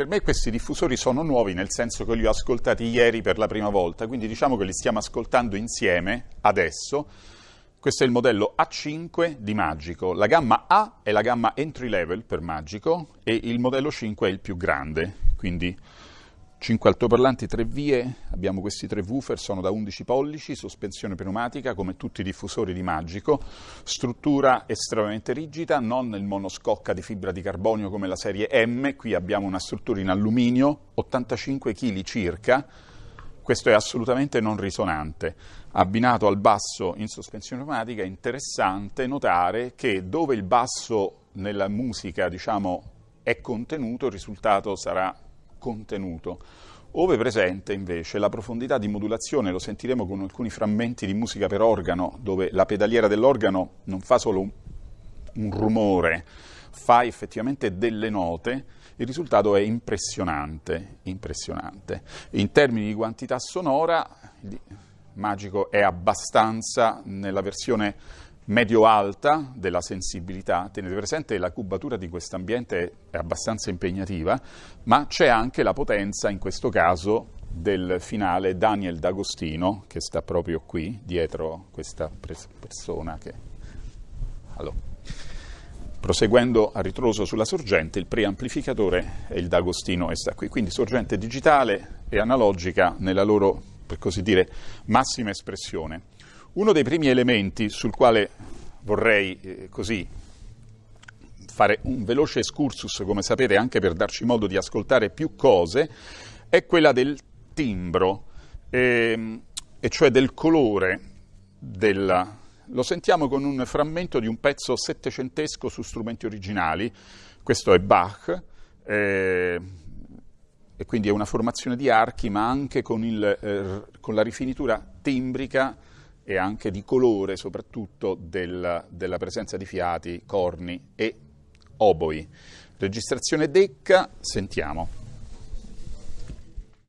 per me questi diffusori sono nuovi nel senso che li ho ascoltati ieri per la prima volta, quindi diciamo che li stiamo ascoltando insieme adesso. Questo è il modello A5 di Magico. La gamma A è la gamma entry level per Magico e il modello 5 è il più grande, quindi 5 altoparlanti, 3 vie, abbiamo questi tre woofer, sono da 11 pollici, sospensione pneumatica come tutti i diffusori di Magico, struttura estremamente rigida, non il monoscocca di fibra di carbonio come la serie M, qui abbiamo una struttura in alluminio, 85 kg circa, questo è assolutamente non risonante. Abbinato al basso in sospensione pneumatica è interessante notare che dove il basso nella musica diciamo, è contenuto, il risultato sarà contenuto. Ove presente invece la profondità di modulazione, lo sentiremo con alcuni frammenti di musica per organo, dove la pedaliera dell'organo non fa solo un, un rumore, fa effettivamente delle note, il risultato è impressionante, impressionante. In termini di quantità sonora, Magico è abbastanza nella versione medio-alta della sensibilità. Tenete presente che la cubatura di questo ambiente è abbastanza impegnativa, ma c'è anche la potenza, in questo caso, del finale Daniel D'Agostino, che sta proprio qui, dietro questa persona che... Allora. Proseguendo a ritroso sulla sorgente, il preamplificatore è il D'Agostino e sta qui. Quindi sorgente digitale e analogica nella loro, per così dire, massima espressione. Uno dei primi elementi sul quale vorrei eh, così fare un veloce excursus, come sapete, anche per darci modo di ascoltare più cose, è quella del timbro, ehm, e cioè del colore della... Lo sentiamo con un frammento di un pezzo settecentesco su strumenti originali, questo è Bach, eh, e quindi è una formazione di archi, ma anche con, il, eh, con la rifinitura timbrica e anche di colore soprattutto del, della presenza di fiati, corni e oboi. Registrazione Decca, sentiamo.